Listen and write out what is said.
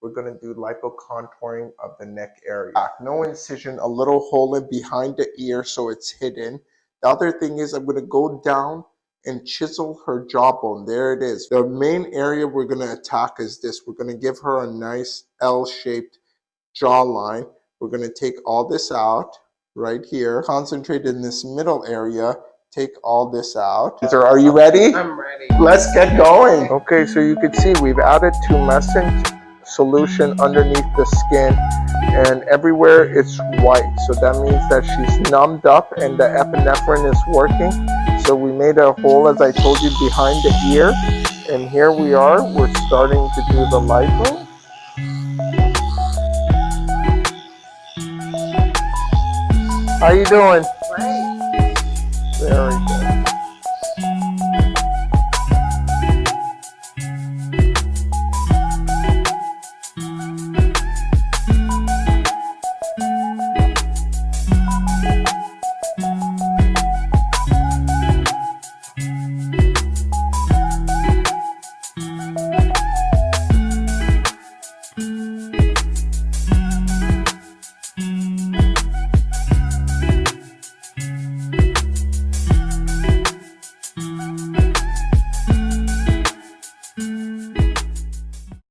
we're going to do lipocontouring of the neck area. No incision, a little hole in behind the ear so it's hidden. The other thing is I'm going to go down and chisel her jawbone. There it is. The main area we're going to attack is this. We're going to give her a nice L-shaped jawline. We're going to take all this out right here. Concentrate in this middle area. Take all this out. Are you ready? I'm ready. Let's get going. Okay, so you can see we've added two tumescent solution underneath the skin and everywhere it's white so that means that she's numbed up and the epinephrine is working so we made a hole as I told you behind the ear and here we are we're starting to do the lipo how you doing? Great. Very good. Thank you.